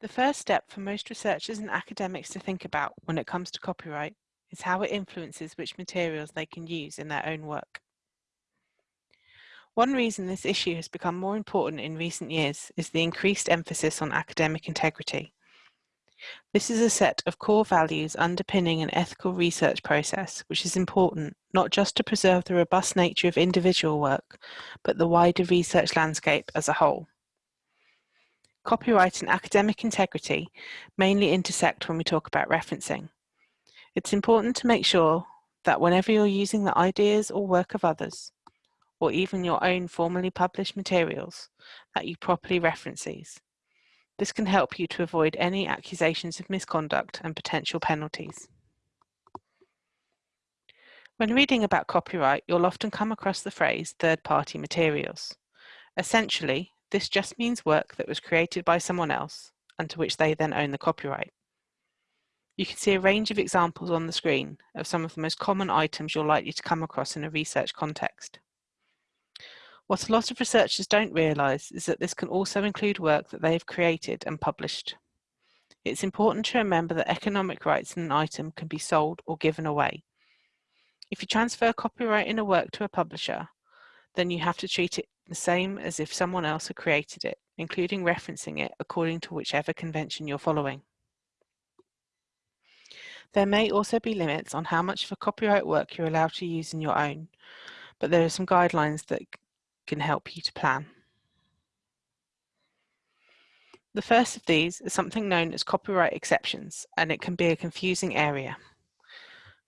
The first step for most researchers and academics to think about when it comes to copyright is how it influences which materials they can use in their own work. One reason this issue has become more important in recent years is the increased emphasis on academic integrity. This is a set of core values underpinning an ethical research process which is important not just to preserve the robust nature of individual work, but the wider research landscape as a whole. Copyright and academic integrity mainly intersect when we talk about referencing. It's important to make sure that whenever you're using the ideas or work of others, or even your own formally published materials, that you properly reference these. This can help you to avoid any accusations of misconduct and potential penalties. When reading about copyright, you'll often come across the phrase third-party materials. Essentially, this just means work that was created by someone else and to which they then own the copyright. You can see a range of examples on the screen of some of the most common items you're likely to come across in a research context. What a lot of researchers don't realise is that this can also include work that they have created and published. It's important to remember that economic rights in an item can be sold or given away. If you transfer copyright in a work to a publisher, then you have to treat it the same as if someone else had created it, including referencing it according to whichever convention you're following. There may also be limits on how much of a copyright work you're allowed to use in your own, but there are some guidelines that can help you to plan. The first of these is something known as copyright exceptions, and it can be a confusing area.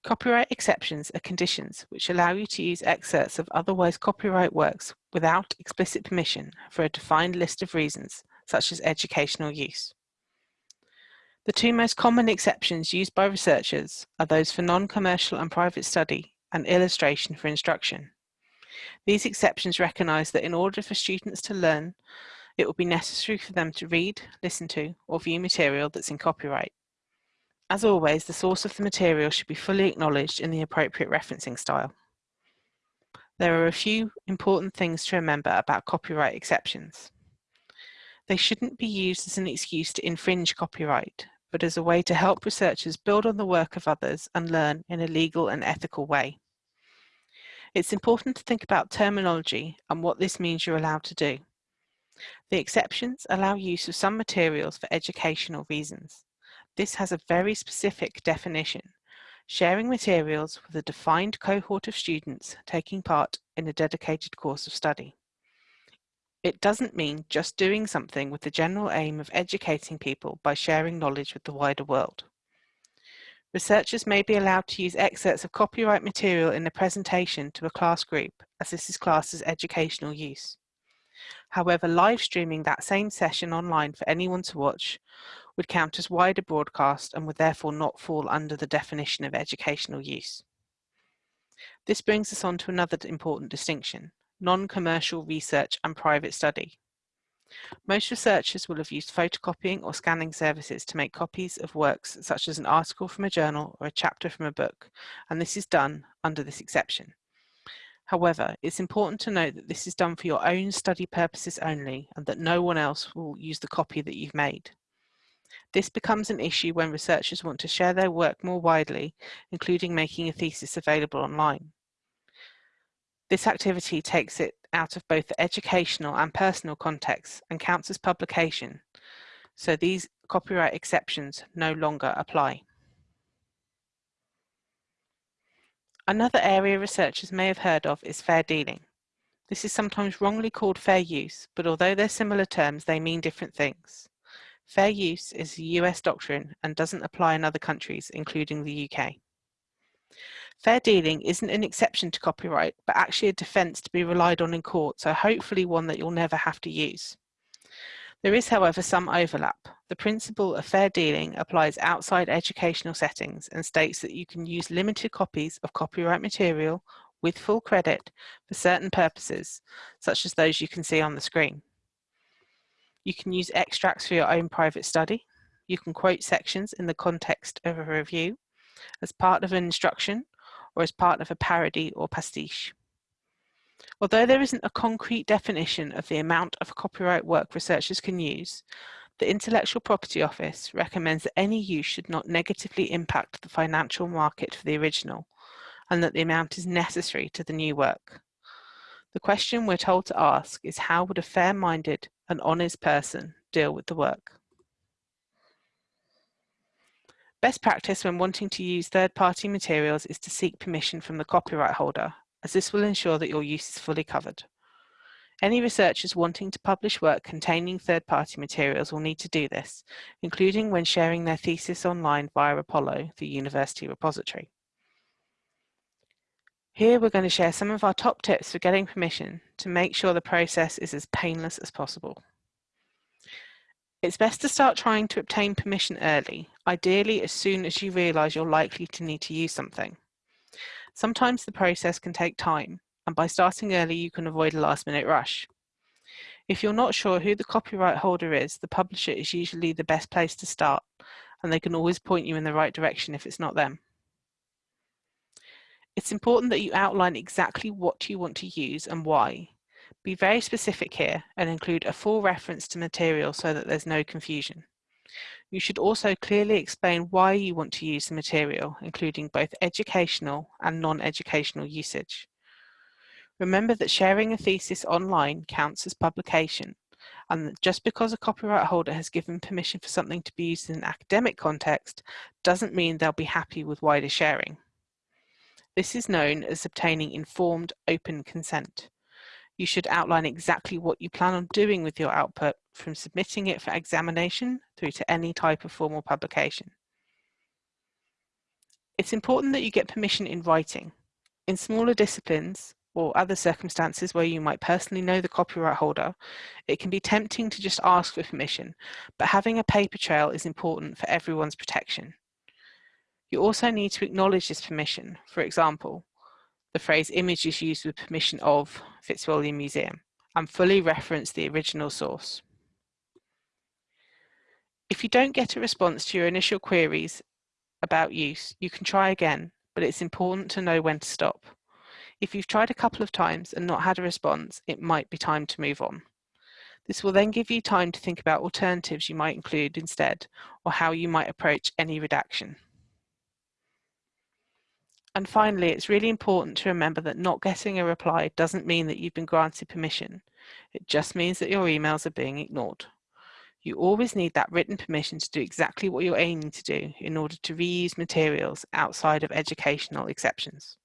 Copyright exceptions are conditions which allow you to use excerpts of otherwise copyright works without explicit permission for a defined list of reasons, such as educational use. The two most common exceptions used by researchers are those for non-commercial and private study and illustration for instruction. These exceptions recognise that in order for students to learn, it will be necessary for them to read, listen to, or view material that's in copyright. As always, the source of the material should be fully acknowledged in the appropriate referencing style. There are a few important things to remember about copyright exceptions. They shouldn't be used as an excuse to infringe copyright, but as a way to help researchers build on the work of others and learn in a legal and ethical way. It's important to think about terminology and what this means you're allowed to do. The exceptions allow use of some materials for educational reasons. This has a very specific definition, sharing materials with a defined cohort of students taking part in a dedicated course of study. It doesn't mean just doing something with the general aim of educating people by sharing knowledge with the wider world. Researchers may be allowed to use excerpts of copyright material in a presentation to a class group, as this is classed as educational use. However, live streaming that same session online for anyone to watch would count as wider broadcast and would therefore not fall under the definition of educational use. This brings us on to another important distinction, non-commercial research and private study. Most researchers will have used photocopying or scanning services to make copies of works such as an article from a journal or a chapter from a book, and this is done under this exception. However, it's important to note that this is done for your own study purposes only and that no one else will use the copy that you've made. This becomes an issue when researchers want to share their work more widely, including making a thesis available online. This activity takes it out of both the educational and personal contexts and counts as publication, so these copyright exceptions no longer apply. Another area researchers may have heard of is fair dealing. This is sometimes wrongly called fair use, but although they're similar terms, they mean different things. Fair use is a US doctrine and doesn't apply in other countries, including the UK. Fair dealing isn't an exception to copyright, but actually a defence to be relied on in court, so hopefully one that you'll never have to use. There is, however, some overlap. The principle of fair dealing applies outside educational settings and states that you can use limited copies of copyright material with full credit for certain purposes, such as those you can see on the screen. You can use extracts for your own private study. You can quote sections in the context of a review, as part of an instruction, or as part of a parody or pastiche. Although there isn't a concrete definition of the amount of copyright work researchers can use, The Intellectual Property Office recommends that any use should not negatively impact the financial market for the original and that the amount is necessary to the new work. The question we're told to ask is how would a fair-minded and honest person deal with the work? Best practice when wanting to use third-party materials is to seek permission from the copyright holder, as this will ensure that your use is fully covered. Any researchers wanting to publish work containing third-party materials will need to do this, including when sharing their thesis online via Apollo, the university repository. Here we're going to share some of our top tips for getting permission to make sure the process is as painless as possible. It's best to start trying to obtain permission early, ideally as soon as you realise you're likely to need to use something. Sometimes the process can take time, and by starting early you can avoid a last minute rush. If you're not sure who the copyright holder is, the publisher is usually the best place to start and they can always point you in the right direction if it's not them. It's important that you outline exactly what you want to use and why. Be very specific here and include a full reference to material so that there's no confusion. You should also clearly explain why you want to use the material, including both educational and non-educational usage. Remember that sharing a thesis online counts as publication, and that just because a copyright holder has given permission for something to be used in an academic context doesn't mean they'll be happy with wider sharing. This is known as obtaining informed open consent. You should outline exactly what you plan on doing with your output from submitting it for examination through to any type of formal publication. It's important that you get permission in writing. In smaller disciplines, or other circumstances where you might personally know the copyright holder, it can be tempting to just ask for permission, but having a paper trail is important for everyone's protection. You also need to acknowledge this permission. For example, the phrase image is used with permission of Fitzwilliam Museum and fully reference the original source. If you don't get a response to your initial queries about use, you can try again, but it's important to know when to stop. If you've tried a couple of times and not had a response, it might be time to move on. This will then give you time to think about alternatives you might include instead, or how you might approach any redaction. And finally, it's really important to remember that not getting a reply doesn't mean that you've been granted permission. It just means that your emails are being ignored. You always need that written permission to do exactly what you're aiming to do in order to reuse materials outside of educational exceptions.